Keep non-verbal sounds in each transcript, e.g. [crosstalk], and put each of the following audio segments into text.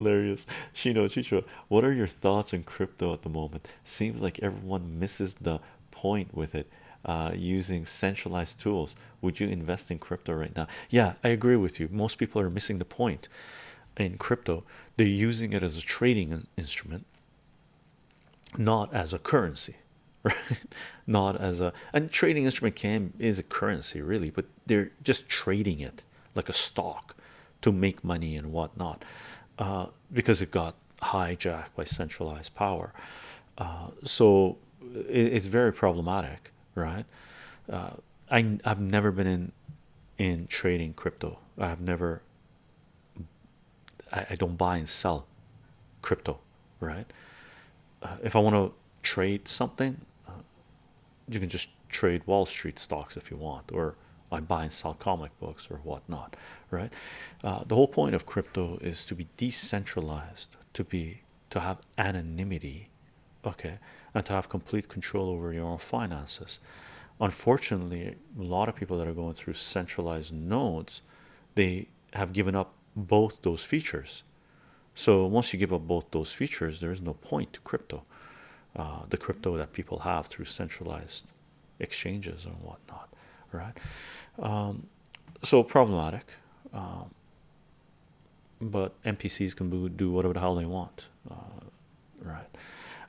hilarious. Shino chicho what are your thoughts on crypto at the moment? Seems like everyone misses the point with it uh, using centralized tools. Would you invest in crypto right now? Yeah i agree with you. Most people are missing the point in crypto. They're using it as a trading instrument not as a currency [laughs] right? Not as a and trading instrument can is a currency really but they're just trading it like a stock to make money and whatnot uh, because it got hijacked by centralized power. Uh, so it's very problematic right? Uh, I, I've never been in in trading crypto. I've never I, I don't buy and sell crypto right? Uh, if I want to trade something uh, you can just trade Wall Street stocks if you want or I buy and sell comic books or whatnot right? Uh, the whole point of crypto is to be decentralized to be to have anonymity okay and to have complete control over your own finances. Unfortunately a lot of people that are going through centralized nodes they have given up both those features. So once you give up both those features there is no point to crypto uh, the crypto that people have through centralized exchanges and whatnot right? Um, so problematic um, but npcs can do whatever the hell they want uh, right?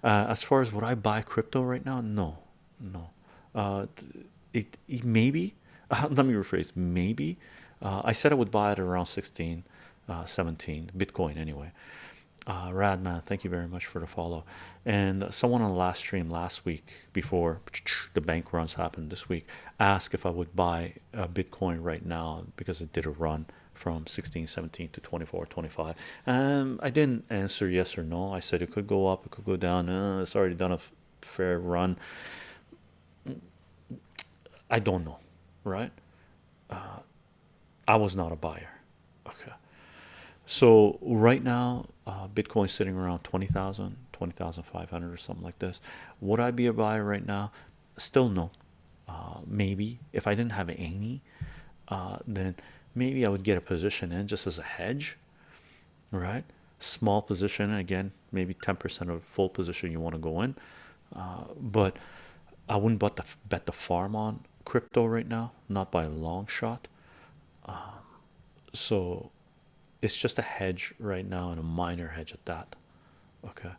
Uh, as far as would i buy crypto right now? No no. Uh, it, it maybe [laughs] let me rephrase maybe uh, i said i would buy it around 16 uh, 17 bitcoin anyway uh, Radman, thank you very much for the follow. And someone on the last stream last week, before the bank runs happened this week, asked if I would buy a Bitcoin right now because it did a run from 16, 17 to 24, 25. Um, I didn't answer yes or no. I said it could go up, it could go down. Uh, it's already done a fair run. I don't know, right? Uh, I was not a buyer. Okay. So right now, uh, Bitcoin sitting around 20,000, 20,500 or something like this. Would I be a buyer right now? Still no. Uh, maybe if I didn't have any, uh, then maybe I would get a position in just as a hedge, right? Small position again, maybe 10% of full position you want to go in, uh, but I wouldn't bet the bet the farm on crypto right now, not by a long shot. Um, so it's just a hedge right now and a minor hedge at that. Okay